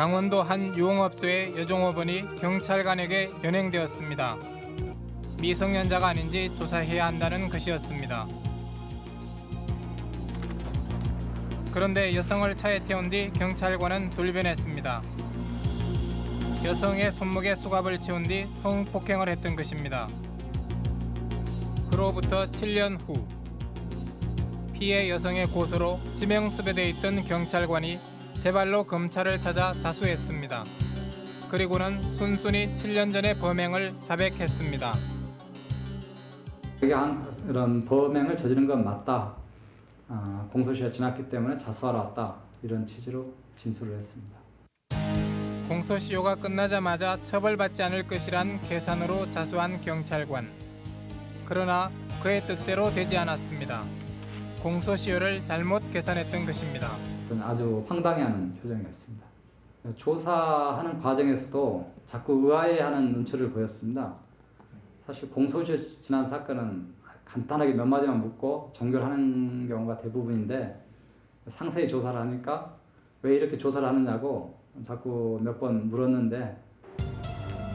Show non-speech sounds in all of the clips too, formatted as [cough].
강원도 한 유흥업소의 여종업원이 경찰관에게 연행되었습니다. 미성년자가 아닌지 조사해야 한다는 것이었습니다. 그런데 여성을 차에 태운 뒤 경찰관은 돌변했습니다. 여성의 손목에 수갑을 채운 뒤 성폭행을 했던 것입니다. 그로부터 7년 후 피해 여성의 고소로 지명수배돼 있던 경찰관이 제 발로 검찰을 찾아 자수했습니다. 그리고는 순순히 7년 전의 범행을 자백했습니다. 이런 범행을 저지른 건 맞다. 아, 공소시효가 지났기 때문에 자수하러 왔다. 이런 취지로 진술을 했습니다. 공소시효가 끝나자마자 처벌받지 않을 것이란 계산으로 자수한 경찰관. 그러나 그의 뜻대로 되지 않았습니다. 공소시효를 잘못 계산했던 것입니다. 어떤 아주 황당해하는 표정이었습니다. 조사하는 과정에서도 자꾸 의아해하는 눈초리를 보였습니다. 사실 공소시효 지난 사건은 간단하게 몇 마디만 묻고 종결하는 경우가 대부분인데 상세히 조사를 하니까 왜 이렇게 조사를 하느냐고 자꾸 몇 번 물었는데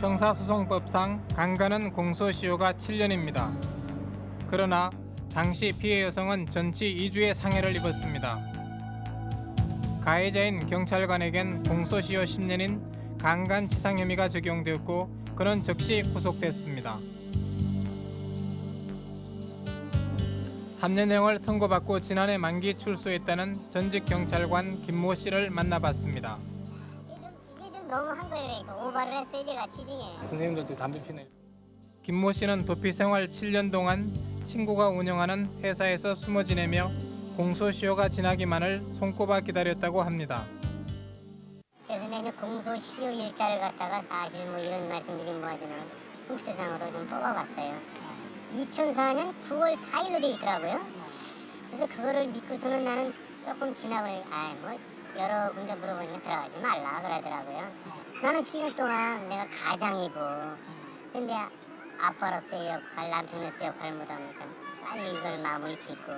형사소송법상 강간은 공소시효가 7년입니다. 그러나 당시 피해 여성은 전치 2주의 상해를 입었습니다. 가해자인 경찰관에겐 공소시효 10년인 강간치상 혐의가 적용되었고 그는 즉시 구속됐습니다. 3년형을 선고받고 지난해 만기 출소했다는 전직 경찰관 김모 씨를 만나봤습니다. 너무 한 거예요. 그러니까 오바를 했어요. 제가 취중에. 선생님들도 담배 피네. 김모 씨는 도피 생활 7년 동안 친구가 운영하는 회사에서 숨어 지내며 공소시효가 지나기만을 손꼽아 기다렸다고 합니다. 그래서 내가 공소시효 일자를 갖다가 사실 뭐 이런 말씀드리면 뭐하지만 컴퓨터상으로 좀 뽑아봤어요. 2004년 9월 4일로 돼 있더라고요. 그래서 그거를 믿고서는 나는 조금 지나고 아뭐 여러 군데 물어보니까 들어가지 말라 그러더라고요. 나는 7년 동안 내가 가장이고 근데 아빠로서의 역할, 남편으로서의 역할을 못하니까 빨리 이걸 마무리 짓고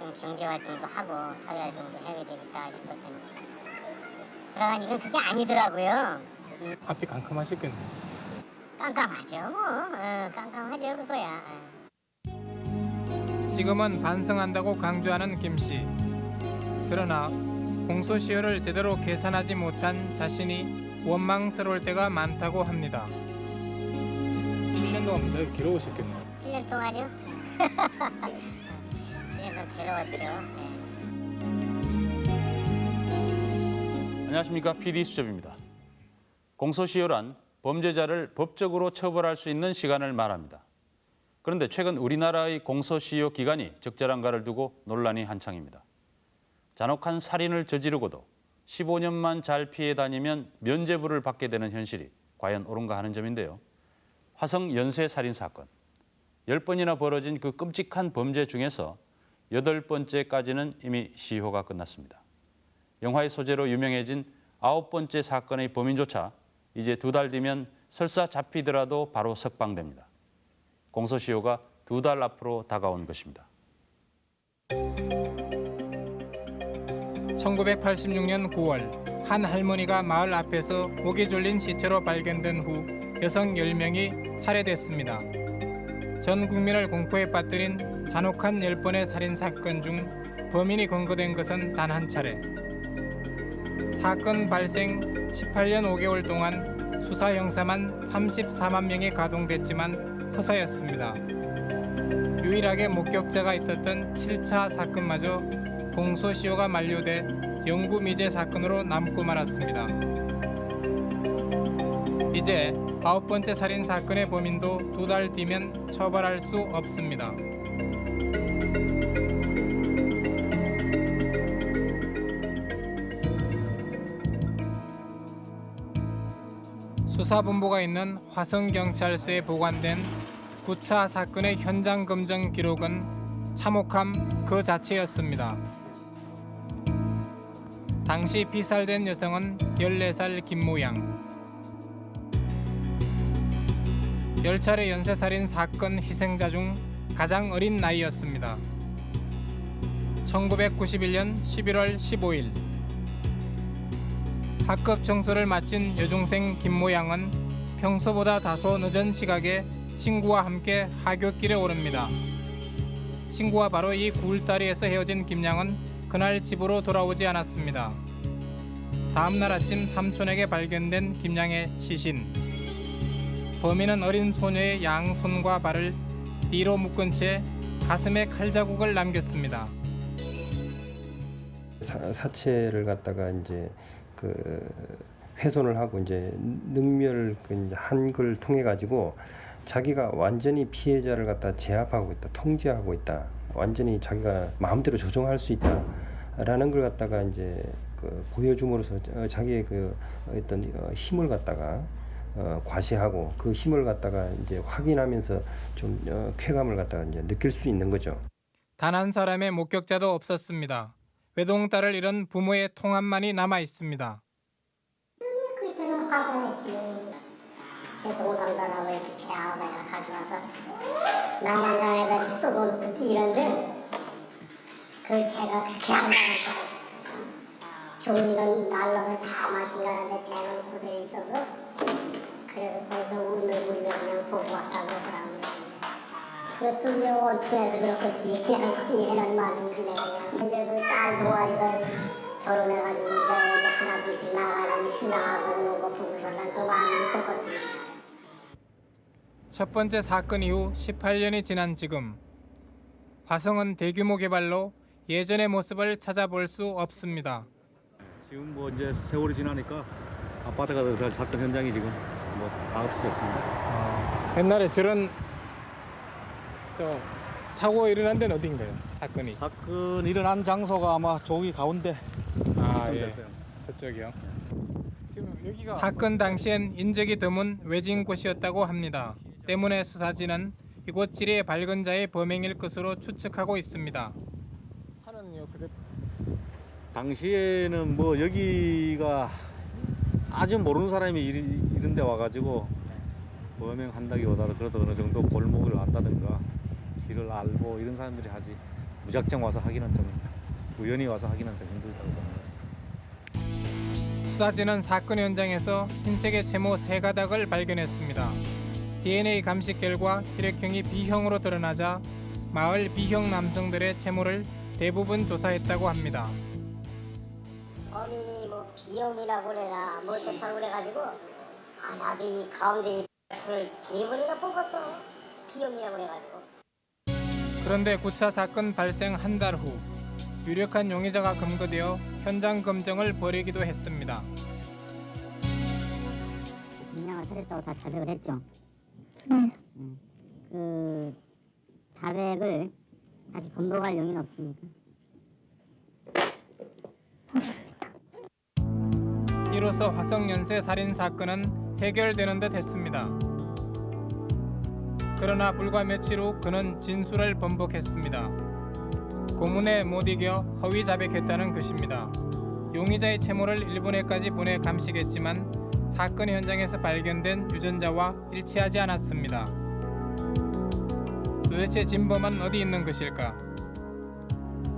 좀 경제활동도 하고 사회활동도 해야 되겠다 싶었더니 그러니까 그게 아니더라고요. 음, 앞이 깜깜하셨겠네. 깜깜하죠 뭐 어, 깜깜하죠 그거야. 어. 지금은 반성한다고 강조하는 김 씨. 그러나 공소시효를 제대로 계산하지 못한 자신이 원망스러울 때가 많다고 합니다. 7년 동안 문제가 길어오셨겠네요. 7년 동안요? [laughs] 7년 동안 괴로웠죠. 네. 안녕하십니까 PD 수첩입니다. 공소시효란 범죄자를 법적으로 처벌할 수 있는 시간을 말합니다. 그런데 최근 우리나라의 공소시효 기간이 적절한가를 두고 논란이 한창입니다. 잔혹한 살인을 저지르고도 15년만 잘 피해 다니면 면죄부를 받게 되는 현실이 과연 옳은가 하는 점인데요. 화성 연쇄 살인 사건. 10번이나 벌어진 그 끔찍한 범죄 중에서 여덟 번째까지는 이미 시효가 끝났습니다. 영화의 소재로 유명해진 아홉 번째 사건의 범인조차 이제 두 달 뒤면 설사 잡히더라도 바로 석방됩니다. 공소시효가 두 달 앞으로 다가온 것입니다. 1986년 9월 한 할머니가 마을 앞에서 목이 졸린 시체로 발견된 후 여성 10명이 살해됐습니다. 전 국민을 공포에 빠뜨린 잔혹한 10번의 살인 사건 중 범인이 검거된 것은 단 한 차례. 사건 발생 18년 5개월 동안 수사 형사만 34만 명이 가동됐지만 허사였습니다. 유일하게 목격자가 있었던 7차 사건마저 공소시효가 만료돼 영구 미제 사건으로 남고 말았습니다. 이제 아홉 번째 살인 사건의 범인도 두 달 뒤면 처벌할 수 없습니다. 수사본부가 있는 화성경찰서에 보관된 9차 사건의 현장 검정 기록은 참혹함 그 자체였습니다. 당시 피살된 여성은 14살 김모양. 열차례 연쇄살인 사건 희생자 중 가장 어린 나이였습니다. 1991년 11월 15일 학급 청소를 마친 여중생 김모양은 평소보다 다소 늦은 시각에 친구와 함께 하굣길에 오릅니다. 친구와 바로 이 굴다리에서 헤어진 김양은 그날 집으로 돌아오지 않았습니다. 다음 날 아침 삼촌에게 발견된 김양의 시신. 범인은 어린 소녀의 양손과 발을 뒤로 묶은 채 가슴에 칼자국을 남겼습니다. 사, 사체를 갖다가 이제 그 훼손을 하고 이제 능멸 그 한걸 통해 가지고 자기가 완전히 피해자를 갖다 제압하고 있다, 통제하고 있다, 완전히 자기가 마음대로 조종할 수 있다라는 걸 갖다가 이제 그 보여줌으로써 어, 자기의 그 어떤 어, 힘을 갖다가 어, 과시하고 그 힘을 갖다가 이제 확인하면서 좀 어, 쾌감을 갖다가 이제 느낄 수 있는 거죠. 단 한 사람의 목격자도 없었습니다. 외동딸을 잃은 부모의 통함만이 남아 있습니다. 그때는 화성했지. 제 동상들하고 이렇게 제하고 내가 가져와서 나만나에다 이렇게 써놓고 이런데 그 제가 그렇게 안 나갔다. 종이는 날라서 자마지 가는데 쟤는 고대에 있어서 그래서 거기서 울며 울며 그냥 보고 왔다고 그러더라고요. 그것도 이제 원투에서 그렇겠지. 그냥 얘는 말인지 내가. 이제 그 딸 동아리가 결혼해가지고 이제 하나 둘씩 나가는 신랑하고 오고 부부설날 또 많이 겪었습니다. 첫 번째 사건 이후 18년이 지난 지금 화성은 대규모 개발로 예전의 모습을 찾아볼 수 없습니다. 지금 뭐 이제 세월이 지나니까 아파트가 들어서 사건 현장이 지금 뭐 다 없어졌습니다. 옛날에 저런 저 사고 일어난 데는 어딘가요? 사건이. 사건 일어난 장소가 아마 저기 가운데 아 예. 저쪽이요. 지금 여기가 사건 당시엔 인적이 드문 외진 곳이었다고 합니다. 때문에 수사진은 이곳 지리의 밝은 자의 범행일 것으로 추측하고 있습니다. 산은요 그대 당시에는 뭐 여기가 아주 모르는 사람이 이- 이런 데 와가지고 범행한다기보다는 그래도 어느 정도 골목을 안다든가 길을 알고 이런 사람들이 하지 무작정 와서 하기는 좀 우연히 와서 하기는 좀 힘들다고 보는 거죠. 수사진은 사건 현장에서 흰색의 채모 세 가닥을 발견했습니다. DNA 감식 결과 혈액형이 B형으로 드러나자 마을 B형 남성들의 채모를 대부분 조사했다고 합니다. 범인이 뭐 비염이라고 그래라 뭐 어쨌다고 그래가지고 아 나도 이 가운데 이 X를 세 번이나 뽑았어 비염이라고 그래가지고 그런데 9차 사건 발생 한 달 후 유력한 용의자가 검거되어 현장 검증을 벌이기도 했습니다. 김양을 살했다고 다 자백을 했죠? 네. 그 자백을 다시 번복할 용의는 없습니까? 이로써 화성연쇄 살인 사건은 해결되는 듯 했습니다. 그러나 불과 며칠 후 그는 진술을 번복했습니다. 고문에 못 이겨 허위 자백했다는 것입니다. 용의자의 채모를 일본에까지 보내 감식했지만 사건 현장에서 발견된 유전자와 일치하지 않았습니다. 도대체 진범은 어디 있는 것일까?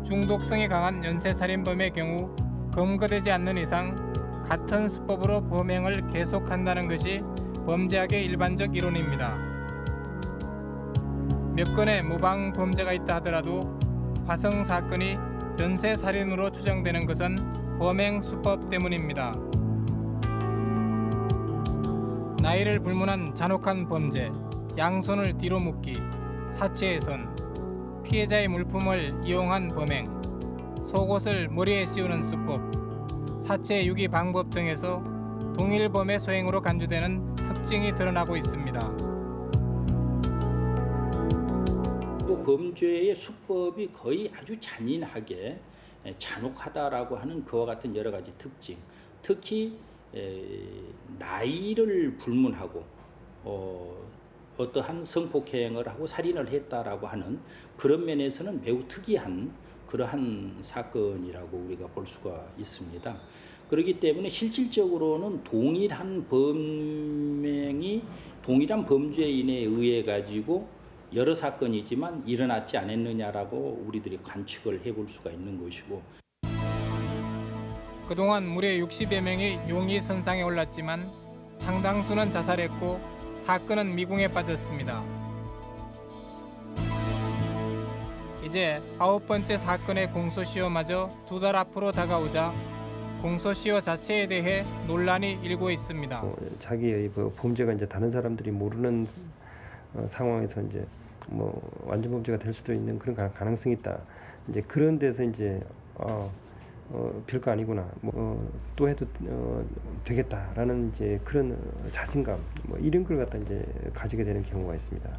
중독성이 강한 연쇄살인범의 경우 검거되지 않는 이상 같은 수법으로 범행을 계속한다는 것이 범죄학의 일반적 이론입니다. 몇 건의 모방 범죄가 있다 하더라도 화성 사건이 연쇄 살인으로 추정되는 것은 범행 수법 때문입니다. 나이를 불문한 잔혹한 범죄, 양손을 뒤로 묶기, 사체훼손, 피해자의 물품을 이용한 범행, 속옷을 머리에 씌우는 수법, 사체 유기 방법 등에서 동일 범의 소행으로 간주되는 특징이 드러나고 있습니다. 범죄의 수법이 거의 아주 잔인하게 에, 잔혹하다라고 하는 그와 같은 여러 가지 특징, 특히 에, 나이를 불문하고 어, 어떠한 성폭행을 하고 살인을 했다라고 하는 그런 면에서는 매우 특이한 그러한 사건이라고 우리가 볼 수가 있습니다. 그렇기 때문에 실질적으로는 동일한 범행이 동일한 범죄인에 의해 가지고 여러 사건이지만 일어났지 않았느냐라고 우리들이 관측을 해볼 수가 있는 것이고 그동안 무려 60여 명의 용의 선상에 올랐지만 상당수는 자살했고 사건은 미궁에 빠졌습니다. 이제 아홉 번째 사건의 공소시효마저 두 달 앞으로 다가오자 공소시효 자체에 대해 논란이 일고 있습니다. 어, 자기의 뭐 범죄가 이제 다른 사람들이 모르는 어, 상황에서 이제 뭐 완전 범죄가 될 수도 있는 그런 가, 가능성이 있다. 이제 그런 데서 이제 어, 어 별거 아니구나. 뭐 어, 또 해도 어, 되겠다라는 이제 그런 어, 자신감 뭐 이런 걸 갖다 이제 가지게 되는 경우가 있습니다.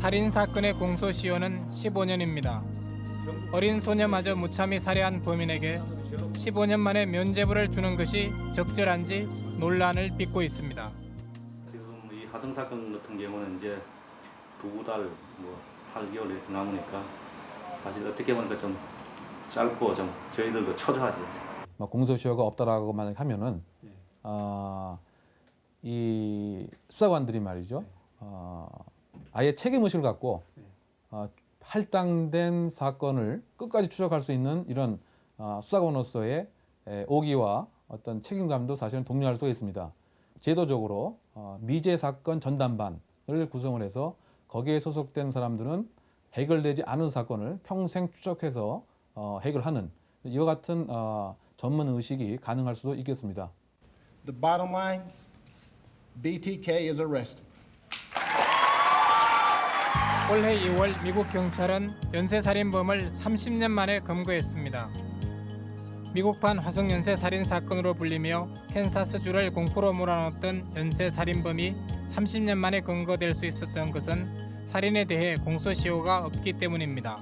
살인 사건의 공소시효는 15년입니다. 어린 소녀마저 무참히 살해한 범인에게 15년 만에 면죄부를 주는 것이 적절한지 논란을 빚고 있습니다. 하성 사건 같은 경우는 이제 두 달, 뭐 8개월 이렇게 남으니까 사실 어떻게 보니까 좀 짧고 좀 저희들도 초조하죠. 뭐 공소시효가 없다라고 만약 하면은 아, 이 수사관들이 말이죠. 어, 아예 책임 의식을 갖고 어, 할당된 사건을 끝까지 추적할 수 있는 이런 어, 수사관으로서의 에, 오기와 어떤 책임감도 사실은 독려할 수가 있습니다. 제도적으로 어, 미제 사건 전담반을 구성을 해서 거기에 소속된 사람들은 해결되지 않은 사건을 평생 추적해서 어, 해결하는 이와 같은 어, 전문 의식이 가능할 수도 있겠습니다. The bottom line BTK is arrested. 올해 2월 미국 경찰은 연쇄살인범을 30년 만에 검거했습니다. 미국판 화성 연쇄 살인 사건으로 불리며 캔사스주를 공포로 몰아넣었던 연쇄 살인범이 30년 만에 검거될 수 있었던 것은 살인에 대해 공소시효가 없기 때문입니다.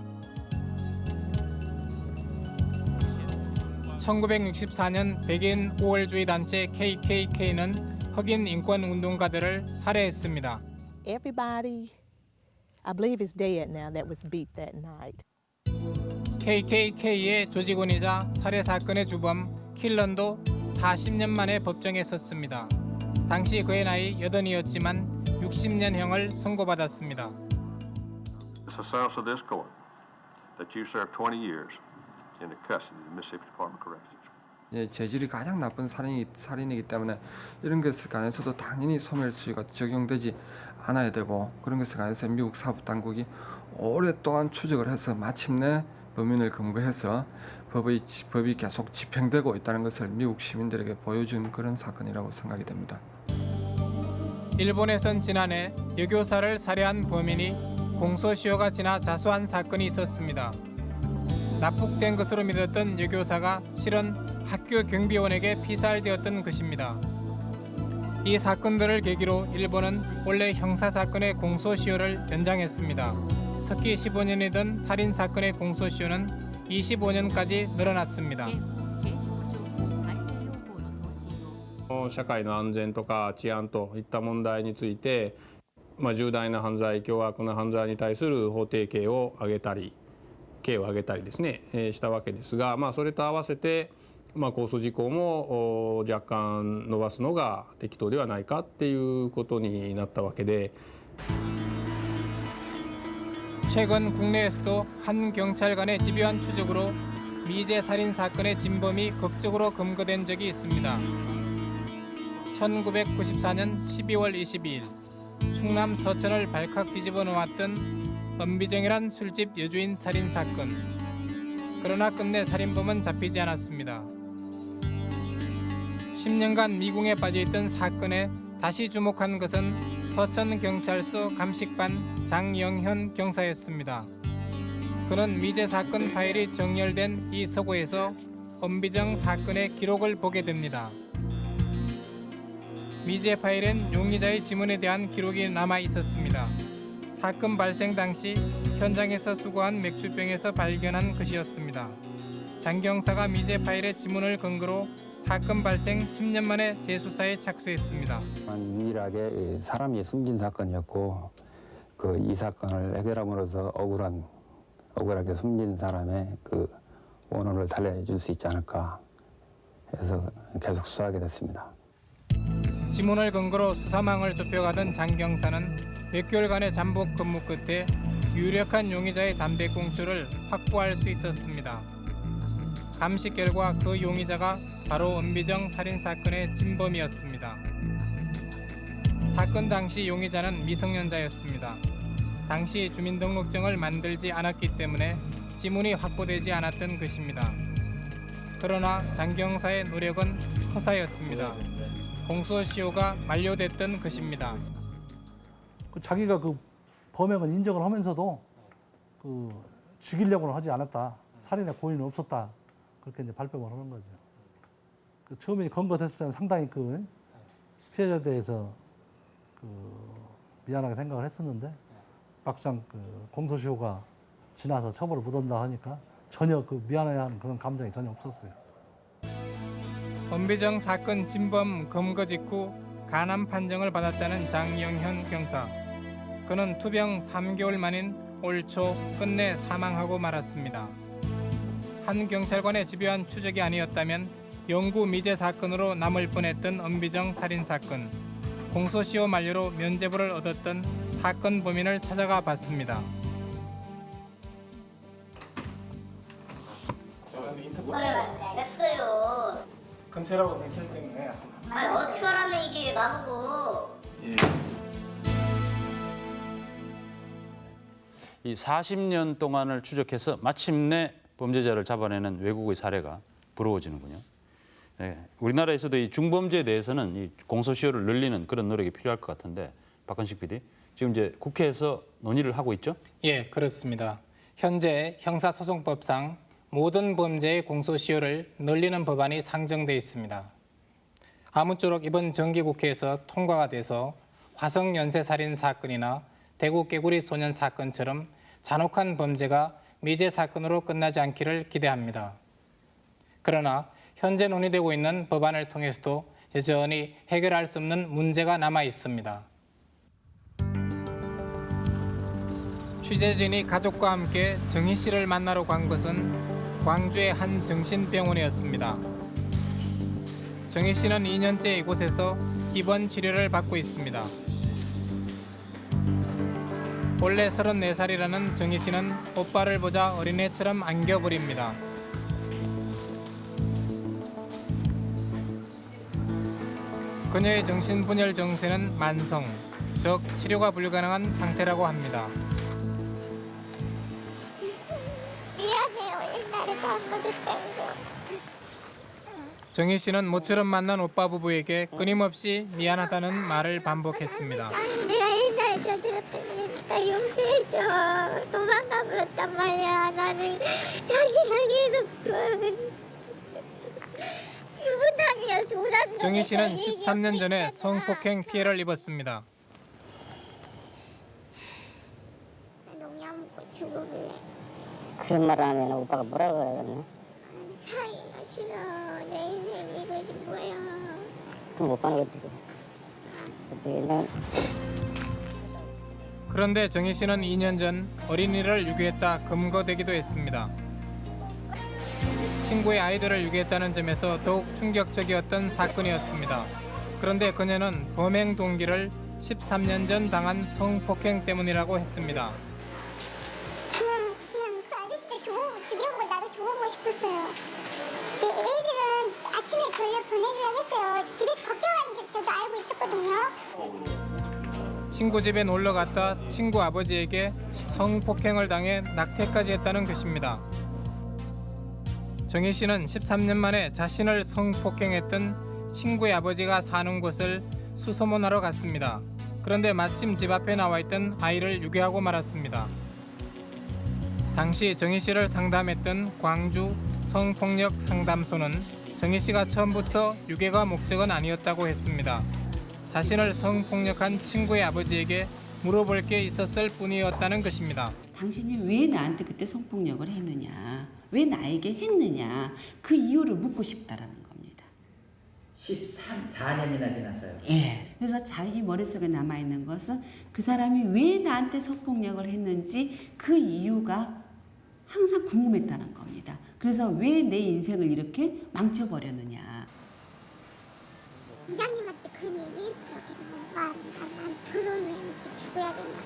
1964년 백인 우월주의 단체 KKK는 흑인 인권 운동가들을 살해했습니다. everybody, I believe is dead now, that was beat that night. KKK의 조직원이자 살해 사건의 주범 킬런도 40년 만에 법정에 섰습니다. 당시 그의 나이 80이었지만 60년형을 선고받았습니다. It's a source of this court that you served 20 years in the custody of the Mississippi Department of Corrections. 예, 재질이 가장 나쁜 살인이, 살인이기 때문에 이런 것에 관해서도 당연히 소멸수위가 적용되지 않아야 되고 그런 것에 관해서 미국 사법 당국이 오랫동안 추적을 해서 마침내 범인을 검거해서 법의, 지- 법이 계속 집행되고 있다는 것을 미국 시민들에게 보여준 그런 사건이라고 생각이 됩니다. 일본에선 지난해 여교사를 살해한 범인이 공소시효가 지나 자수한 사건이 있었습니다. 납북된 것으로 믿었던 여교사가 실은 학교 경비원에게 피살되었던 것입니다. 이 사건들을 계기로 일본은 원래 형사 사건의 공소시효를 연장했습니다. 특히 15년이던 살인 사건의 공소시효는 25년까지 늘어났습니다. 社会の安全とか治安といった問題について、まあ、重大な犯罪凶悪な犯罪に対する法定刑を上げたり刑を上げたりですね、えーしたわけですが、まあ、それと合わせて、まあ、控訴事項もお若干伸ばすのが適当ではないかっていうことになったわけで。 최근 국내에서도 한 경찰관의 집요한 추적으로 미제 살인 사건의 진범이 극적으로 검거된 적이 있습니다. 1994년 12월 22일 충남 서천을 발칵 뒤집어 놓았던 엄비정이란 술집 여주인 살인 사건. 그러나 끝내 살인범은 잡히지 않았습니다. 10년간 미궁에 빠져있던 사건에 다시 주목한 것은 서천 경찰서 감식반 장영현 경사였습니다. 그는 미제 사건 파일이 정렬된 이 서고에서 엄비정 사건의 기록을 보게 됩니다. 미제 파일엔 용의자의 지문에 대한 기록이 남아 있었습니다. 사건 발생 당시 현장에서 수거한 맥주병에서 발견한 것이었습니다. 장 경사가 미제 파일의 지문을 근거로 사건 발생 10년 만에 재수사에 착수했습니다. 유일하게 이 사람이 숨진 사건이었고 그 이 사건을 해결함으로써 억울한 억울하게 숨진 사람의 그 원혼을 달래줄 수 있지 않을까 해서 계속 수사하게 됐습니다. 지문을 근거로 수사망을 좁혀가던 장 경사는 몇 개월간의 잠복 근무 끝에 유력한 용의자의 담배 꽁초를 확보할 수 있었습니다. 감식 결과 그 용의자가 바로 은비정 살인 사건의 진범이었습니다. 사건 당시 용의자는 미성년자였습니다. 당시 주민등록증을 만들지 않았기 때문에 지문이 확보되지 않았던 것입니다. 그러나 장경사의 노력은 허사였습니다. 공소시효가 만료됐던 것입니다. 그 자기가 그 범행을 인정을 하면서도 그 죽이려고는 하지 않았다. 살인의 고의는 없었다. 그렇게 이제 발뺌을 하는 거죠. 그 처음에 검거됐을 때는 상당히 그 피해자에 대해서 그 미안하게 생각을 했었는데 막상 그 공소시효가 지나서 처벌을 못 한다 하니까 전혀 그 미안해하는 그런 감정이 전혀 없었어요. 은비정 사건 진범 검거 직후 간암 판정을 받았다는 장영현 경사. 그는 투병 3개월 만인 올 초 끝내 사망하고 말았습니다. 한 경찰관의 집요한 추적이 아니었다면 영구 미제 사건으로 남을 뻔했던 은비정 살인 사건. 공소시효 만료로 면죄부를 얻었던 사건 범인을 찾아가 봤습니다. 됐어요. 검찰하고 경찰 때문에 아 어떻게 알았네 이게 나보고. 이 40년 동안을 추적해서 마침내 범죄자를 잡아내는 외국의 사례가 부러워지는군요. 네, 우리나라에서도 이 중범죄에 대해서는 이 공소시효를 늘리는 그런 노력이 필요할 것 같은데 박건식 PD 지금 이제 국회에서 논의를 하고 있죠? 예, 그렇습니다. 현재 형사소송법상 모든 범죄의 공소시효를 늘리는 법안이 상정돼 있습니다. 아무쪼록 이번 정기국회에서 통과가 돼서 화성 연쇄살인 사건이나 대구 깨구리 소년 사건처럼 잔혹한 범죄가 미제 사건으로 끝나지 않기를 기대합니다. 그러나 현재 논의되고 있는 법안을 통해서도 여전히 해결할 수 없는 문제가 남아 있습니다. 취재진이 가족과 함께 정희 씨를 만나러 간 것은 광주의 한 정신병원이었습니다. 정희 씨는 2년째 이곳에서 입원 치료를 받고 있습니다. 원래 34살이라는 정희 씨는 오빠를 보자 어린애처럼 안겨버립니다. 그녀의 정신분열 증세는 만성, 즉 치료가 불가능한 상태라고 합니다. 미안해요. 옛날에 잘못했다고. 정희 씨는 모처럼 만난 오빠 부부에게 끊임없이 미안하다는 말을 반복했습니다. 내가 옛날에 저질렀던 일이니까 용서해줘. 도망가 버렸단 말이야. 나는 자기하게 해 정희 씨는 놈에서 13년 전에 성폭행 피해를 입었습니다. 농약 먹고 죽을래. 그런 말을 하면 오빠가 뭐라고 해야겠네. 살기가 싫어. 내 인생 이것이 뭐야. 그럼 오빠는 어떻게? 어떻게 난 그런데 정희 씨는 2년 전 어린이를 유기했다 검거되기도 했습니다. 친구의 아이들을 유기했다는 점에서 더욱 충격적이었던 사건이었습니다. 그런데 그녀는 범행 동기를 13년 전 당한 성폭행 때문이라고 했습니다. 그냥 그냥 그 아저씨들 좋은 죽여보고 나도 죽어보고 싶었어요. 내 애들은 아침에 돌려 보내기로 했어요. 집에서 걱정하는 게 저도 알고 있었거든요. 친구 집에 놀러 갔다 친구 아버지에게 성폭행을 당해 낙태까지 했다는 것입니다. 정희 씨는 13년 만에 자신을 성폭행했던 친구의 아버지가 사는 곳을 수소문하러 갔습니다. 그런데 마침 집 앞에 나와 있던 아이를 유괴하고 말았습니다. 당시 정희 씨를 상담했던 광주 성폭력 상담소는 정희 씨가 처음부터 유괴가 목적은 아니었다고 했습니다. 자신을 성폭력한 친구의 아버지에게 물어볼 게 있었을 뿐이었다는 것입니다. 당신이 왜 나한테 그때 성폭력을 했느냐, 왜 나에게 했느냐, 그 이유를 묻고 싶다라는 겁니다. 13, 4년이나 지났어요. 예. 그래서 자기 머릿속에 남아있는 것은 그 사람이 왜 나한테 성폭력을 했는지 그 이유가 항상 궁금했다는 겁니다. 그래서 왜 내 인생을 이렇게 망쳐버렸느냐. 이장님한테 그런 얘기 했어. 오빠, 난, 난 그러면 죽어야 된다.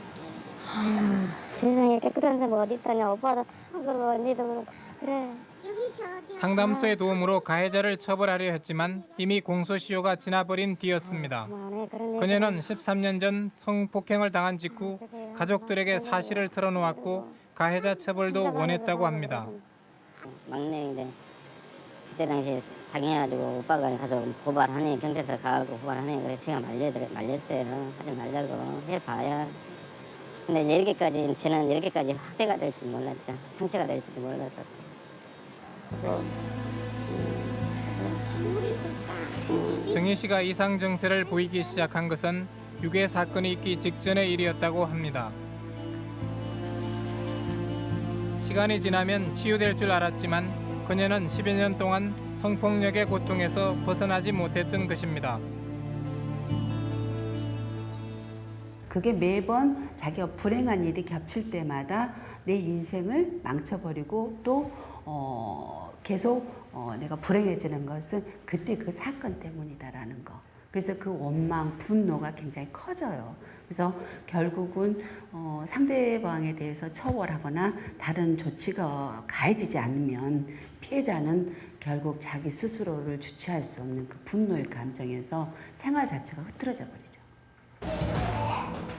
세상에 깨끗한 사람 어디 있다냐 오빠도 다 그러고 언니도 그러고 다 그래 이 상담소의 도움으로 가해자를 처벌하려 했지만 이미 공소시효가 지나버린 뒤였습니다. 그녀는 13년 전 성폭행을 당한 직후 가족들에게 사실을 털어놓았고 가해자 처벌도 원했다고 합니다. 막내인데 그때 당시 당해가지고 오빠가 가서 고발하니 경찰서 가고 고발하니 그래서 제가 말려 말렸어요. 하지 말라고 해봐야. 근데 이렇게까지 저는 이렇게까지 확대가 될줄 몰랐죠. 상처가 될 줄도 몰랐었고. 정희 씨가 이상 증세를 보이기 시작한 것은 유괴 사건이 있기 직전의 일이었다고 합니다. 시간이 지나면 치유될 줄 알았지만 그녀는 10여 년 동안 성폭력의 고통에서 벗어나지 못했던 것입니다. 그게 매번 자기가 불행한 일이 겹칠 때마다 내 인생을 망쳐버리고 또 어, 계속 어, 내가 불행해지는 것은 그때 그 사건 때문이다라는 거. 그래서 그 원망, 분노가 굉장히 커져요. 그래서 결국은 어, 상대방에 대해서 처벌하거나 다른 조치가 가해지지 않으면 피해자는 결국 자기 스스로를 주체할 수 없는 그 분노의 감정에서 생활 자체가 흐트러져 버리죠.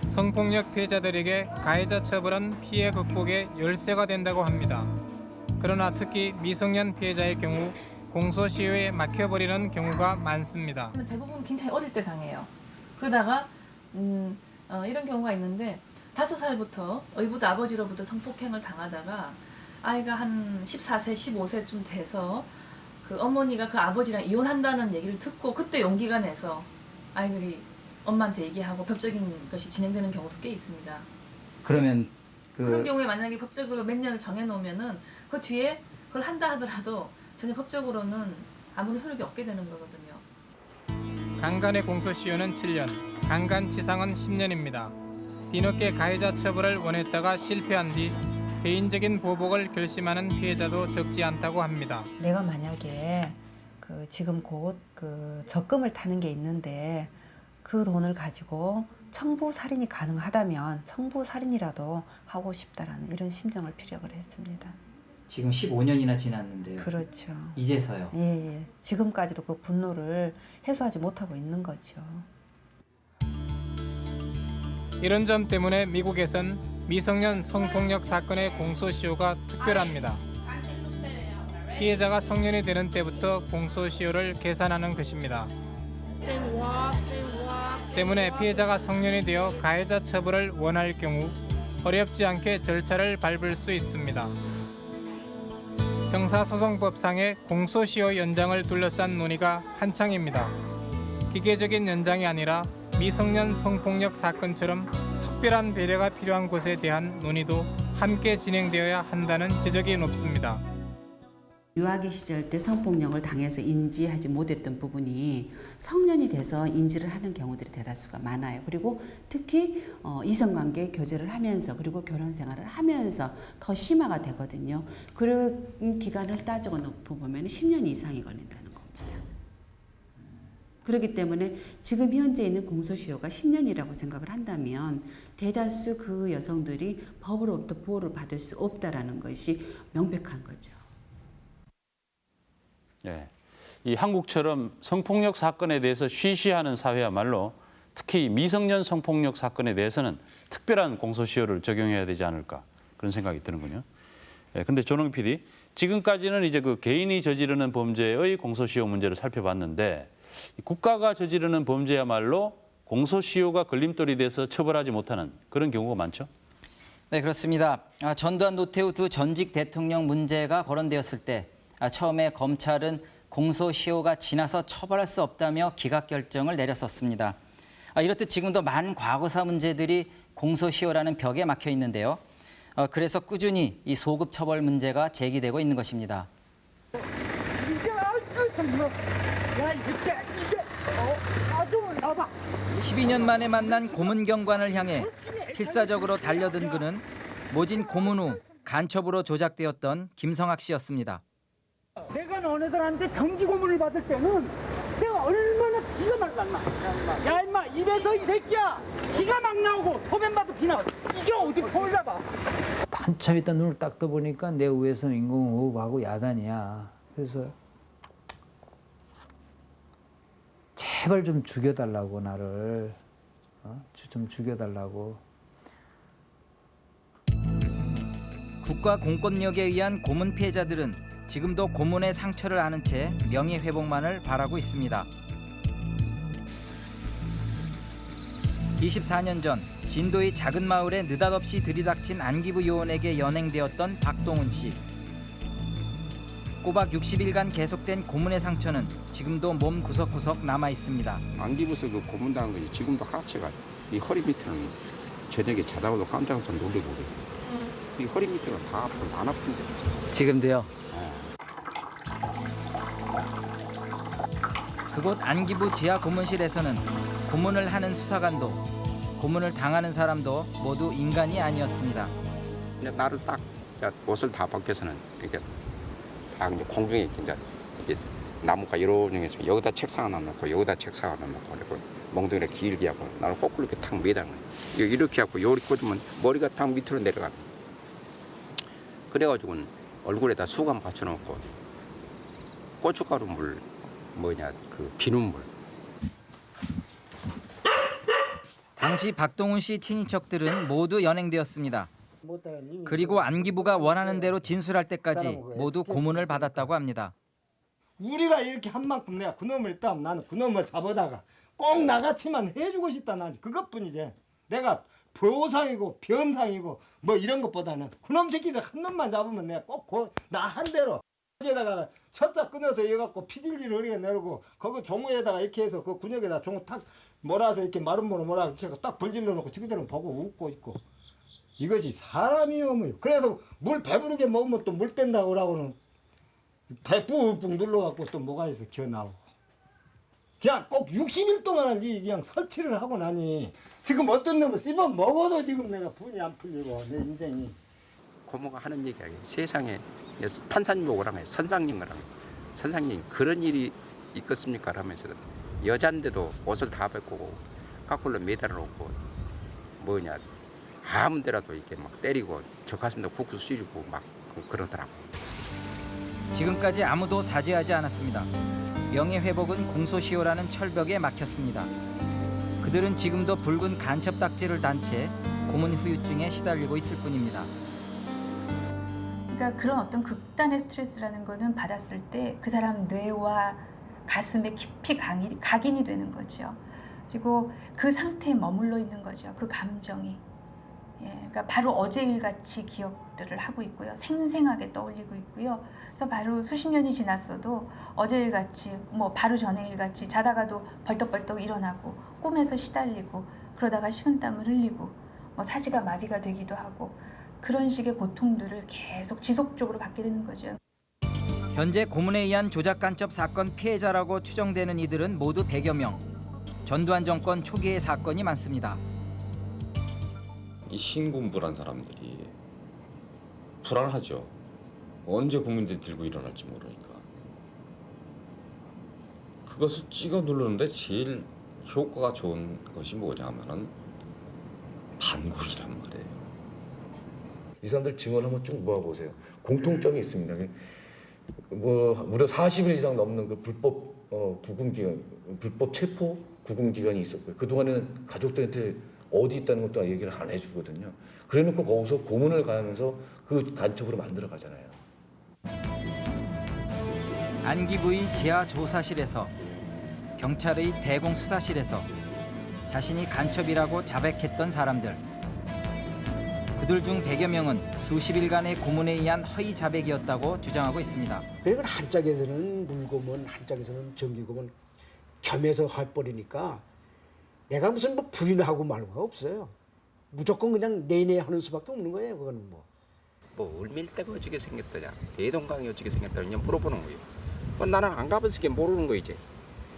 성폭력 피해자들에게 가해자 처벌은 피해 극복의 열쇠가 된다고 합니다. 그러나 특히 미성년 피해자의 경우 공소시효에 막혀버리는 경우가 많습니다. 대부분 굉장히 어릴 때 당해요. 그러다가 음, 어, 이런 경우가 있는데 다섯 살부터 의붓 아버지로부터 성폭행을 당하다가 아이가 한 14세, 15세쯤 돼서 그 어머니가 그 아버지랑 이혼한다는 얘기를 듣고 그때 용기가 내서 아이들이 엄마한테 얘기하고 법적인 것이 진행되는 경우도 꽤 있습니다. 그러면 그 그 런 경우에 만약에 법적으로 몇 년을 정해놓으면은 그 뒤에 그걸 한다 하더라도 전혀 법적으로는 아무런 효력이 없게 되는 거거든요. 강간의 공소시효는 7년, 강간치상은 10년입니다. 뒤늦게 가해자 처벌을 원했다가 실패한 뒤 개인적인 보복을 결심하는 피해자도 적지 않다고 합니다. 내가 만약에 그 지금 곧 그 적금을 타는 게 있는데 그 돈을 가지고 청부 살인이 가능하다면 청부 살인이라도 하고 싶다라는 이런 심정을 피력을 했습니다. 지금 15년이나 지났는데요. 그렇죠. 이제서요. 예, 예. 지금까지도 그 분노를 해소하지 못하고 있는 거죠. 이런 점 때문에 미국에선 미성년 성폭력 사건의 공소시효가 특별합니다. 피해자가 성년이 되는 때부터 공소시효를 계산하는 것입니다. 때문에 피해자가 성년이 되어 가해자 처벌을 원할 경우 어렵지 않게 절차를 밟을 수 있습니다. 형사소송법상의 공소시효 연장을 둘러싼 논의가 한창입니다. 기계적인 연장이 아니라 미성년 성폭력 사건처럼 특별한 배려가 필요한 곳에 대한 논의도 함께 진행되어야 한다는 지적이 높습니다. 유아기 시절 때 성폭력을 당해서 인지하지 못했던 부분이 성년이 돼서 인지를 하는 경우들이 대다수가 많아요. 그리고 특히 어, 이성관계 교제를 하면서 그리고 결혼 생활을 하면서 더 심화가 되거든요. 그런 기간을 따지고 보면 10년 이상이 걸린다는 겁니다. 그렇기 때문에 지금 현재 있는 공소시효가 10년이라고 생각을 한다면 대다수 그 여성들이 법으로부터 보호를 받을 수 없다라는 것이 명백한 거죠. 예. 이 한국처럼 성폭력 사건에 대해서 쉬쉬하는 사회야말로 특히 미성년 성폭력 사건에 대해서는 특별한 공소시효를 적용해야 되지 않을까 그런 생각이 드는군요. 예, 근데 조능 PD, 지금까지는 이제 그 개인이 저지르는 범죄의 공소시효 문제를 살펴봤는데 국가가 저지르는 범죄야말로 공소시효가 걸림돌이 돼서 처벌하지 못하는 그런 경우가 많죠. 네, 그렇습니다. 아, 전두환 노태우 두 전직 대통령 문제가 거론되었을 때 아, 처음에 검찰은 공소시효가 지나서 처벌할 수 없다며 기각 결정을 내렸었습니다. 아, 이렇듯 지금도 많은 과거사 문제들이 공소시효라는 벽에 막혀 있는데요. 어, 그래서 꾸준히 이 소급 처벌 문제가 제기되고 있는 것입니다. 12년 만에 만난 고문 경관을 향해 필사적으로 달려든 그는 모진 고문 후 간첩으로 조작되었던 김성학 씨였습니다. 내가 너네들한테 정기 고문을 받을 때는 내가 얼마나 기가 막 났나? 야 임마 입에서 이 새끼야 기가 막 나오고 소변 봐도 비 나와. 이게 어디 보려봐. 한참 있다 눈을 딱 떠보니까 내 위에서는 인공호흡하고 야단이야. 그래서 제발 좀 죽여달라고 나를 어? 좀 죽여달라고. 국가 공권력에 의한 고문 피해자들은 지금도 고문의 상처를 아는 채 명예 회복만을 바라고 있습니다. 24년 전 진도의 작은 마을에 느닷없이 들이닥친 안기부 요원에게 연행되었던 박동훈 씨. 꼬박 60일간 계속된 고문의 상처는 지금도 몸 구석구석 남아 있습니다. 안기부서 그 고문당한 것이 지금도 하체가 이 허리 밑에는 저녁에 자다가도 깜짝깜짝 놀래고 그래요. 이 허리 밑에가 다 아프고 안 아픈데. 지금도요? 그곳 안기부 지하 고문실에서는 고문을 하는 수사관도 고문을 당하는 사람도 모두 인간이 아니었습니다. 근데 나를 딱 야, 옷을 다 벗겨서는 이렇게 다 이제 공중에 이제 이게 나무가 종이 있으면 여기다 책상 하나 놓고 여기다 책상 하나 놓고 그리고 몽둥이를 길게 하고 나를 거꾸로 이렇게 탁 매다는 이렇게 하고 요리 꽂으면 머리가 탁 밑으로 내려가. 그래가지고는 얼굴에다 수건 받쳐놓고 고춧가루 물 뭐냐 그 비눗물 당시 박동훈 씨 친인척들은 모두 연행되었습니다. 그리고 안기부가 원하는 대로 진술할 때까지 모두 고문을 받았다고 합니다. 우리가 이렇게 한 만큼 내가 그놈을 있다면 나는 그놈을 잡아다가 꼭 나같이만 해주고 싶다 난 그것뿐이지 내가 보상이고 변상이고 뭐 이런 것보다는 그놈 새끼들 한 놈만 잡으면 내가 꼭 나 한 대로 에다가 쳤다 끊어서 이어갖고 피질질 흐리게 내리고 거기 종우에다가 이렇게 해서 그 근육에다 종우 탁 몰아서 이렇게 마른 모로 몰아 이렇게 해서 딱 불질러 놓고 지그들은 보고 웃고 있고. 이것이 사람이요. 뭐 그래서 물 배부르게 먹으면 또 물 뺀다고 그러고는 배 뿡뿡 눌러갖고 또 뭐가 있어? 기어 나오고. 그냥 꼭 60일 동안 이 그냥 설치를 하고 나니 지금 어떤 놈은 씹어 먹어도 지금 내가 분이 안 풀리고 내 인생이 고모가 하는 얘기가 세상에 판사님 오라고 해 선상님 오라고 선상님 그런 일이 있겠습니까 하면서 여잔데도 옷을 다 벗고 까꿀로 매달아 놓고 뭐냐 아무 데라도 이렇게 막 때리고 저 가슴도 국수 쑤리고 막 그러더라고 지금까지 아무도 사죄하지 않았습니다. 명예회복은 공소시효라는 철벽에 막혔습니다. 그들은 지금도 붉은 간첩 딱지를 단 채 고문 후유증에 시달리고 있을 뿐입니다. 그러니까 그런 어떤 극단의 스트레스라는 거는 받았을 때 그 사람 뇌와 가슴에 깊이 강이, 각인이 되는 거죠. 그리고 그 상태에 머물러 있는 거죠. 그 감정이. 예, 그러니까 바로 어제 일 같이 기억들을 하고 있고요. 생생하게 떠올리고 있고요. 그래서 바로 수십 년이 지났어도 어제 일 같이, 뭐 바로 전에 일 같이 자다가도 벌떡벌떡 일어나고 꿈에서 시달리고 그러다가 식은땀을 흘리고 뭐 사지가 마비가 되기도 하고 그런 식의 고통들을 계속 지속적으로 받게 되는 거죠. 현재 고문에 의한 조작 간첩 사건 피해자라고 추정되는 이들은 모두 100여 명. 전두환 정권 초기의 사건이 많습니다. 이 신군부란 사람들이 불안하죠. 언제 국민들이 들고 일어날지 모르니까. 그것을 찍어 누르는데 제일 효과가 좋은 것이 뭐냐 하면은 반국이란 말이에요. 이 사람들 증언 한번 쭉 모아보세요. 공통점이 있습니다. 뭐 무려 40일 이상 넘는 그 불법 어, 구금 기간, 불법 체포 구금 기간이 있었고요. 그 동안에는 가족들한테 어디 있다는 것도 얘기를 안 해주거든요. 그래놓고 거기서 고문을 가면서 그 간첩으로 만들어 가잖아요. 안기부의 지하 조사실에서 경찰의 대공 수사실에서 자신이 간첩이라고 자백했던 사람들. 그들 중 100여 명은 수십 일간의 고문에 의한 허위 자백이었다고 주장하고 있습니다. 그러니까 한짝에서는 물고문, 한짝에서는 전기고문 겸해서 해버리니까 내가 무슨 뭐 부인하고 말고가 없어요. 무조건 그냥 내내 하는 수밖에 없는 거예요. 그거는 뭐. 뭐 울밀대가 어떻게 생겼더냐 대동강이 어떻게 생겼더냐 그냥 물어보는 거예요 뭐 나는 안 가봤으니까 모르는 거 이제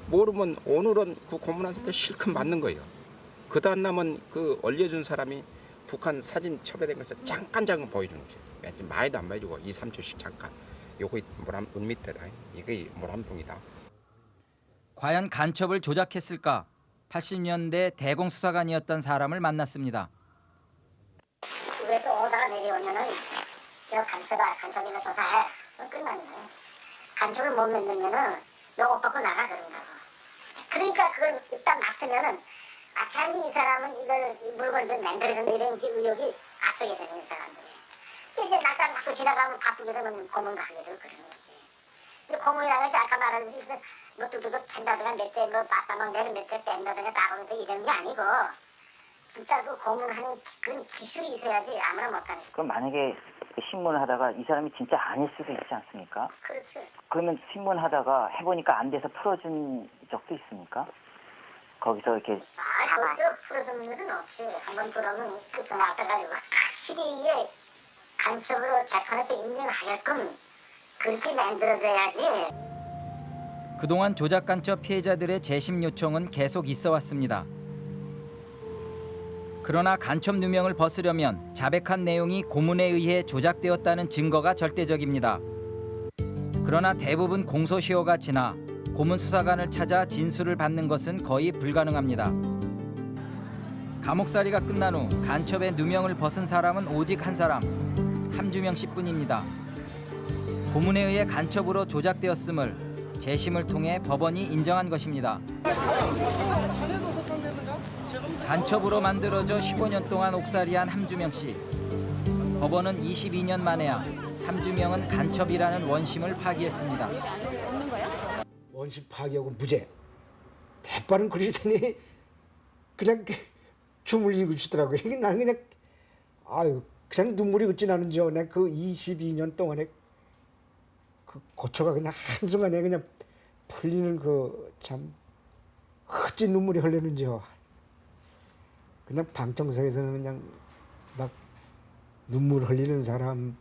모르면 오늘은 그때 실컷 맞는 거예요 그 다음 남은 그 올려준 사람이 북한 사진 첩에된 것을 잠깐 잠깐 보여주는 거죠 많이도 안 보여주고 2, 3초씩 잠깐. 요거 물한 물밑에다. 이게 물한 봉이다. 과연 간첩을 조작했을까? 80년대 대공수사관이었던 사람을 만났습니다. 집에서 오다가 내려오면은 저 간첩아 간첩이나 조사해. 끝나는 거야 간첩을 못 만들면은 요거 벗고 나가 그런다고. 그러니까 그걸 일단 맡으면은 아 괜히 이 사람은 이걸 이 물건을 만들어서 이런 게 의혹이 앞서게 되는 이 사람들이 이제 낙장 갖고 지나가면 바쁘게 되면 고문 가게 되고 그러는 거지 근데 고문이라는 게 아까 말하듯이 무슨 뭐 뚜두둑 캔다든가 몇대뭐 빠따막 내는 몇대 뺀다든가 따가면서 이런 게 아니고 진짜 그 고문하는 그런 기술이 있어야지 아무나 못하는 그럼 만약에 신문을 하다가 이 사람이 진짜 아닐 수도 있지 않습니까? 그렇지 그러면 신문 하다가 해보니까 안 돼서 풀어준 적도 있습니까? 거기서 이렇게 아, 절대 풀어주는 일은 없지. 한번 그러면 끝에 나가가지고 확실히 이게 간첩으로 재판에서 인정하게끔 그렇게 만들어져야지. 그동안 조작 간첩 피해자들의 재심 요청은 계속 있어 왔습니다. 그러나 간첩 누명을 벗으려면 자백한 내용이 고문에 의해 조작되었다는 증거가 절대적입니다. 그러나 대부분 공소시효가 지나 고문 수사관을 찾아 진술을 받는 것은 거의 불가능합니다. 감옥살이가 끝난 후 간첩의 누명을 벗은 사람은 오직 한 사람, 함주명 씨뿐입니다. 고문에 의해 간첩으로 조작되었음을 재심을 통해 법원이 인정한 것입니다. 간첩으로 만들어져 15년 동안 옥살이한 함주명 씨. 법원은 22년 만에야 함주명은 간첩이라는 원심을 파기했습니다. 원심 파기하고 무죄. 대빠른 그러더니 그냥 주물리고 있더라고요. 이게 나는 그냥 아유 그냥 눈물이 그지 나는지요. 내가 그 22년 동안에 그 고초가 그냥 한순간에 그냥 풀리는 그참 어찌 눈물이 흘리는지요. 그냥 방청석에서는 그냥 막 눈물 흘리는 사람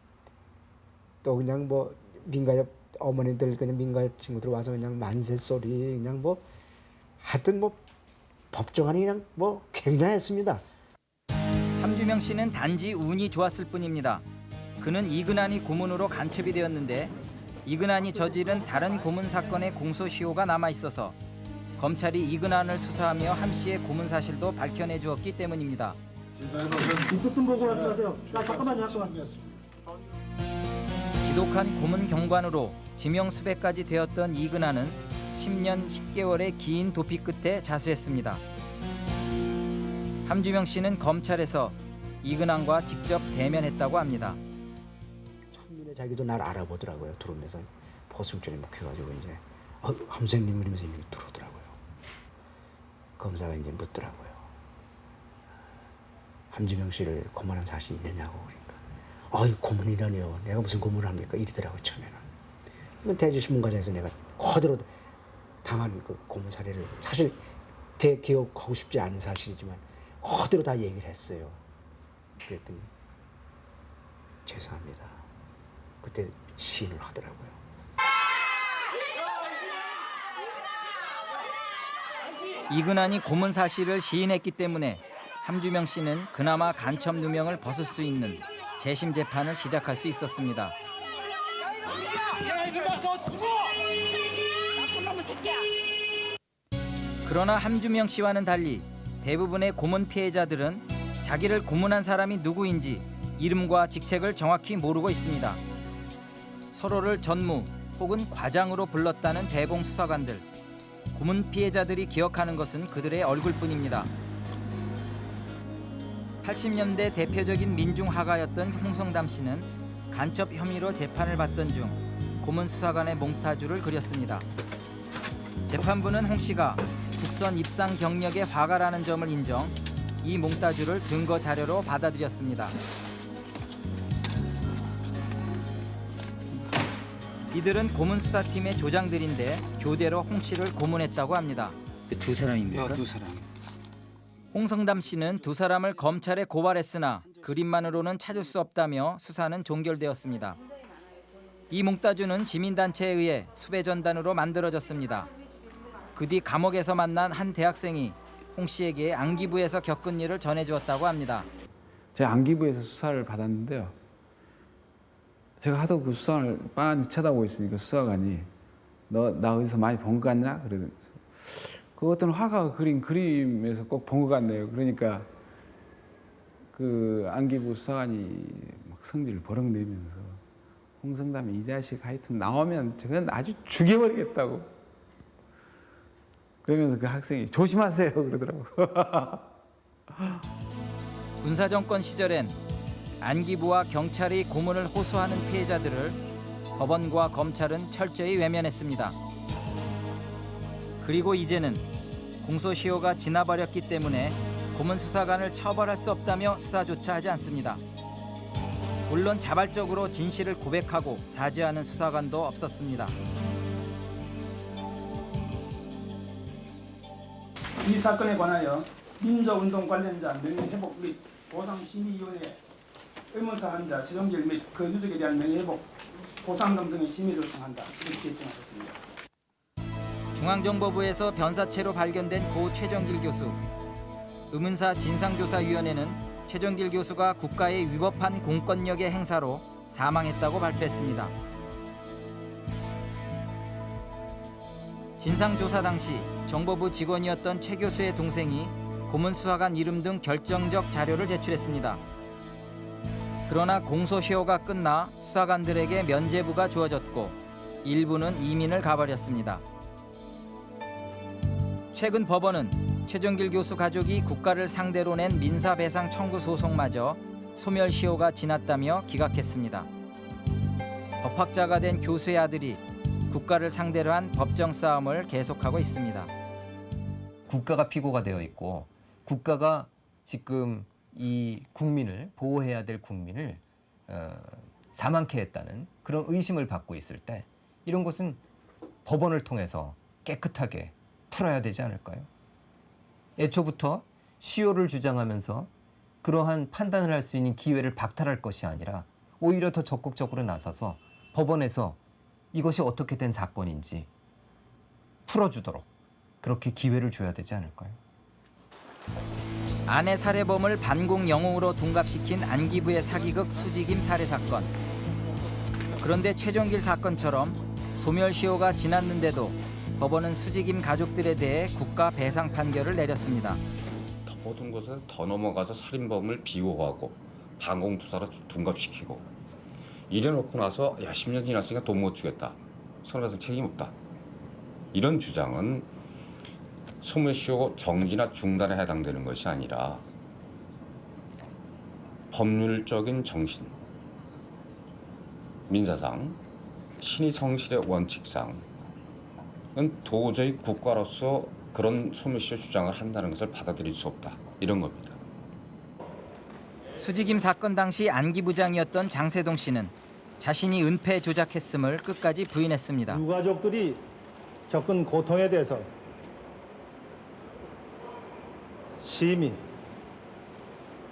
또 그냥 뭐 민가협 어머니들 그냥 민가협 친구들 와서 그냥 만세 소리 그냥 뭐 하여튼 뭐 법정안이 그냥 뭐 굉장했습니다. 함주명 씨는 단지 운이 좋았을 뿐입니다. 그는 이근한이 고문으로 간첩이 되었는데 이근한이 저지른 다른 고문 사건의 공소시효가 남아 있어서 검찰이 이근한을 수사하며 함 씨의 고문 사실도 밝혀내 주었기 때문입니다. 이쪽 좀 보고 말씀하세요. 나 잠깐만요, 잠깐만. 지독한 고문 경관으로 지명 수배까지 되었던 이근한은 10년 10개월의 긴 도피 끝에 자수했습니다. 함주명 씨는 검찰에서 이근한과 직접 대면했다고 합니다. 첫눈에 자기도 날 알아보더라고요. 들어오면서 보승줄이 묵혀가지고 이제 어, 함선님 그러면서 이름이 들어오더라고요. 검사가 이제 묻더라고요. 함지명 씨를 고문한 사실이 있느냐고 어이 고문이라니요. 내가 무슨 고문을 합니까? 이러더라고요 처음에는. 대주신문과장에서 내가 그대로 당한 그 고문 사례를 사실 대기억하고 싶지 않은 사실이지만 그대로 다 얘기를 했어요. 그랬더니 죄송합니다. 그때 시인을 하더라고요. 이근한이 고문 사실을 시인했기 때문에 함주명 씨는 그나마 간첩 누명을 벗을 수 있는 재심 재판을 시작할 수 있었습니다. 그러나 함주명 씨와는 달리 대부분의 고문 피해자들은 자기를 고문한 사람이 누구인지 이름과 직책을 정확히 모르고 있습니다. 서로를 전무 혹은 과장으로 불렀다는 대공수사관들. 고문 피해자들이 기억하는 것은 그들의 얼굴뿐입니다. 80년대 대표적인 민중화가였던 홍성담 씨는 간첩 혐의로 재판을 받던 중 고문 수사관의 몽타주를 그렸습니다. 재판부는 홍 씨가 국선 입상 경력의 화가라는 점을 인정, 이 몽타주를 증거 자료로 받아들였습니다. 이들은 고문 수사팀의 조장들인데 교대로 홍 씨를 고문했다고 합니다. 두 사람입니까? 두 사람. 홍성담 씨는 두 사람을 검찰에 고발했으나 그림만으로는 찾을 수 없다며 수사는 종결되었습니다. 이 몽따주는 시민단체에 의해 수배 전단으로 만들어졌습니다. 그 뒤 감옥에서 만난 한 대학생이 홍 씨에게 안기부에서 겪은 일을 전해주었다고 합니다. 제가 안기부에서 수사를 받았는데요. 제가 하도 그 수사를 빤히 쳐다보고 있으니까 수사관이 너 나 어디서 많이 본 것 같냐? 그래 그 어떤 화가가 그린 그림에서 꼭 본 것 같네요. 그러니까 그 안기부 수사관이 막 성질을 버럭 내면서 홍성담이 이 자식 하여튼 나오면 저건 아주 죽여버리겠다고 그러면서 그 학생이 조심하세요 [laughs] 그러더라고. 군사정권 시절엔 안기부와 경찰이 고문을 호소하는 피해자들을 법원과 검찰은 철저히 외면했습니다. 그리고 이제는 공소시효가 지나버렸기 때문에 고문 수사관을 처벌할 수 없다며 수사조차 하지 않습니다. 물론 자발적으로 진실을 고백하고 사죄하는 수사관도 없었습니다. 이 사건에 관하여 민주운동 관련자 명예회복 및 보상심의위원회 의문사한 자 최종길 및그 유족에 대한 명예회복 보상금 등의 심의를 요청한다 이렇게 결정하셨습니다. 중앙정보부에서 변사체로 발견된 고 최정길 교수. 의문사 진상조사위원회는 최정길 교수가 국가에 위법한 공권력의 행사로 사망했다고 발표했습니다. 진상조사 당시 정보부 직원이었던 최 교수의 동생이 고문 수사관 이름 등 결정적 자료를 제출했습니다. 그러나 공소시효가 끝나 수사관들에게 면제부가 주어졌고 일부는 이민을 가버렸습니다. 최근 법원은 최정길 교수 가족이 국가를 상대로 낸 민사배상 청구 소송마저 소멸시효가 지났다며 기각했습니다. 법학자가 된 교수의 아들이 국가를 상대로 한 법정 싸움을 계속하고 있습니다. 국가가 피고가 되어 있고 국가가 지금 이 국민을 보호해야 될 국민을 어, 사망케 했다는 그런 의심을 받고 있을 때 이런 것은 법원을 통해서 깨끗하게 풀어야 되지 않을까요? 애초부터 시효를 주장하면서 그러한 판단을 할 수 있는 기회를 박탈할 것이 아니라 오히려 더 적극적으로 나서서 법원에서 이것이 어떻게 된 사건인지 풀어주도록 그렇게 기회를 줘야 되지 않을까요? 아내 살해범을 반공 영웅으로 둔갑시킨 안기부의 사기극 수직임 살해 사건. 그런데 최종길 사건처럼 소멸시효가 지났는데도 법원은 수직임 가족들에 대해 국가 배상 판결을 내렸습니다. 더 모든 것에 더 넘어가서 살인범을 비호하고 반공투사로 둔갑시키고 이래놓고 나서 야 10년 지났으니까 돈 못 주겠다. 손해배상 책임 없다. 이런 주장은 소멸시효 정지나 중단에 해당되는 것이 아니라 법률적인 정신, 민사상, 신의 성실의 원칙상 은 도저히 국가로서 그런 소멸시효 주장을 한다는 것을 받아들일 수 없다. 이런 겁니다. 수직임 사건 당시 안기 부장이었던 장세동 씨는 자신이 은폐 조작했음을 끝까지 부인했습니다. 유가족들이 겪은 고통에 대해서 심히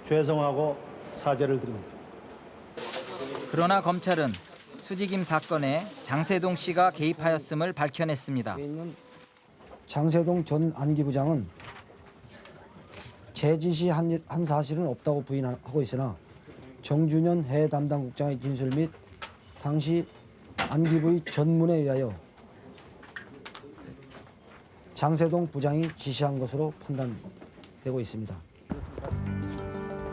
죄송하고 사죄를 드립니다. 그러나 검찰은 수직임 사건에 장세동 씨가 개입하였음을 밝혀냈습니다. 장세동 전 안기부장은 제 지시한 일- 한 사실은 없다고 부인하고 있으나 정준현 해 담당 국장의 진술 및 당시 안기부의 전문에 의하여 장세동 부장이 지시한 것으로 판단되고 있습니다.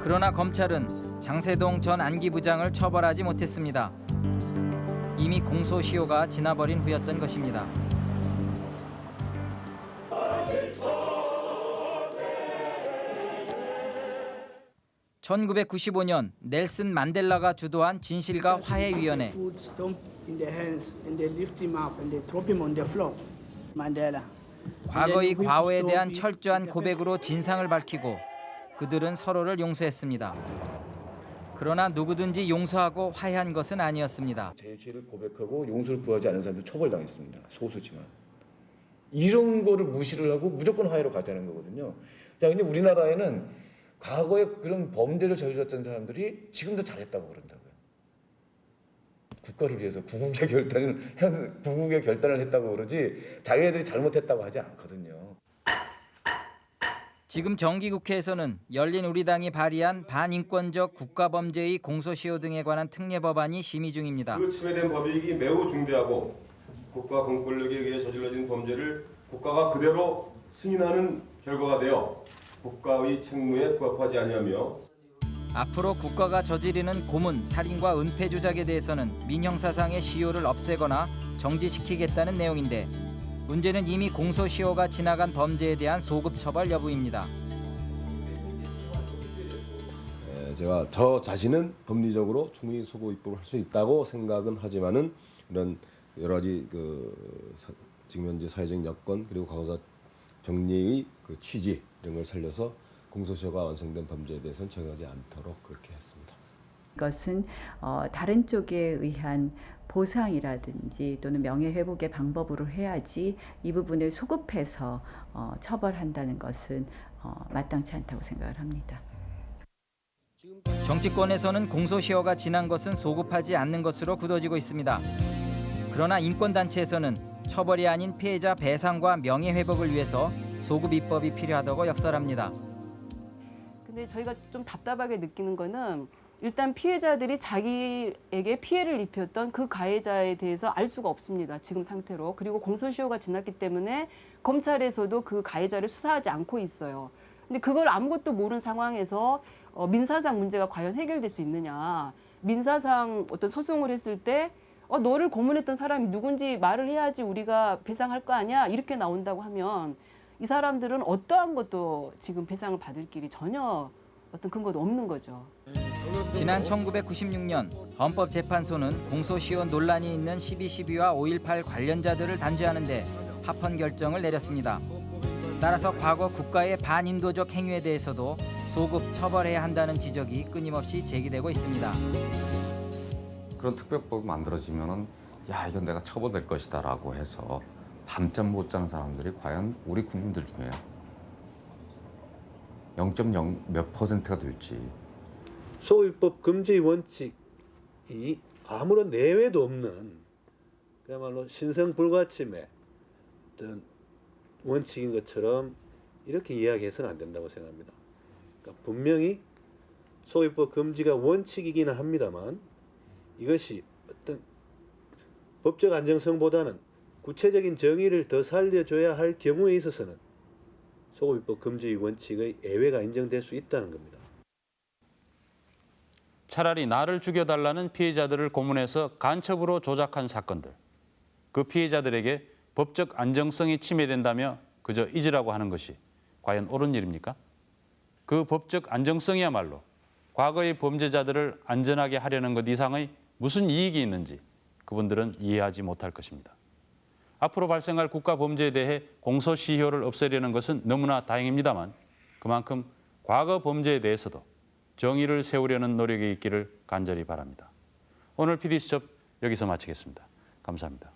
그러나 검찰은 장세동 전 안기부장을 처벌하지 못했습니다. 이미 공소시효가 지나버린 후였던 것입니다. (1995년) 넬슨 만델라가 주도한 진실과 화해위원회. 과거의 과오에 대한 철저한 고백으로 진상을 밝히고 그들은 서로를 용서했습니다. 그러나 누구든지 용서하고 화해한 것은 아니었습니다. 제 죄를 고백하고 용서를 구하지 않은 사람들 처벌당했습니다. 소수지만. 이런 거를 무시를 하고 무조건 화해로 가자는 거거든요. 자, 근데 우리나라에는 과거에 그런 범죄를 저질렀던 사람들이 지금도 잘했다고 그런다고요. 국가를 위해서 구국의 결단을 구국의 결단을 했다고 그러지 자기네들이 잘못했다고 하지 않거든요. 지금 정기국회에서는 열린 우리당이 발의한 반인권적 국가범죄의 공소시효 등에 관한 특례 법안이 심의 중입니다. 그 침해된 법익이 매우 중대하고 국가 공권력에 의해 저질러진 범죄를 국가가 그대로 승인하는 결과가 되어 국가의 책무에 부합하지 아니하며 앞으로 국가가 저지르는 고문, 살인과 은폐 조작에 대해서는 민형사상의 시효를 없애거나 정지시키겠다는 내용인데 문제는 이미 공소시효가 지나간 범죄에 대한 소급 처벌 여부입니다. 에, 제가 저 자신은 법리적으로 충분히 소고 입법을 할 수 있다고 생각은 하지만은 이런 여러 가지 그 사- 지금 현재 사회적 여건 그리고 과거사 정리의 그 취지 이런 걸 살려서 공소시효가 완성된 범죄에 대해서는 적용하지 않도록 그렇게 했습니다. 이것은 어, 다른 쪽에 의한 보상이라든지 또는 명예회복의 방법으로 해야지 이 부분을 소급해서 어, 처벌한다는 것은 어, 마땅치 않다고 생각을 합니다. 정치권에서는 공소시효가 지난 것은 소급하지 않는 것으로 굳어지고 있습니다. 그러나 인권단체에서는 처벌이 아닌 피해자 배상과 명예회복을 위해서 소급 입법이 필요하다고 역설합니다. 근데 저희가 좀 답답하게 느끼는 거는 일단 피해자들이 자기에게 피해를 입혔던 그 가해자에 대해서 알 수가 없습니다. 지금 상태로. 그리고 공소시효가 지났기 때문에 검찰에서도 그 가해자를 수사하지 않고 있어요. 근데 그걸 아무것도 모르는 상황에서 어, 민사상 문제가 과연 해결될 수 있느냐. 민사상 어떤 소송을 했을 때 어, 너를 고문했던 사람이 누군지 말을 해야지 우리가 배상할 거 아니야. 이렇게 나온다고 하면 이 사람들은 어떠한 것도 지금 배상을 받을 길이 전혀 어떤 근거도 없는 거죠. 지난 1996년 헌법재판소는 공소시효 논란이 있는 12.12와 5.18 관련자들을 단죄하는데 합헌 결정을 내렸습니다. 따라서 과거 국가의 반인도적 행위에 대해서도 소급 처벌해야 한다는 지적이 끊임없이 제기되고 있습니다. 그런 특별법이 만들어지면 은 야 이건 내가 처벌될 것이다 라고 해서 밤잠 못 자는 사람들이 과연 우리 국민들 중에 0.0 몇 퍼센트가 될지 소유법 금지 원칙이 아무런 내외도 없는 그야말로 신성 불가침의 어떤 원칙인 것처럼 이렇게 이야기해서는 안 된다고 생각합니다. 그러니까 분명히 소유법 금지가 원칙이기는 합니다만 이것이 어떤 법적 안정성보다는 구체적인 정의를 더 살려줘야 할 경우에 있어서는 소유법 금지 원칙의 예외가 인정될 수 있다는 겁니다. 차라리 나를 죽여달라는 피해자들을 고문해서 간첩으로 조작한 사건들. 그 피해자들에게 법적 안정성이 침해된다며 그저 잊으라고 하는 것이 과연 옳은 일입니까? 그 법적 안정성이야말로 과거의 범죄자들을 안전하게 하려는 것 이상의 무슨 이익이 있는지 그분들은 이해하지 못할 것입니다. 앞으로 발생할 국가 범죄에 대해 공소시효를 없애려는 것은 너무나 다행입니다만 그만큼 과거 범죄에 대해서도 정의를 세우려는 노력이 있기를 간절히 바랍니다. 오늘 PD수첩 여기서 마치겠습니다. 감사합니다.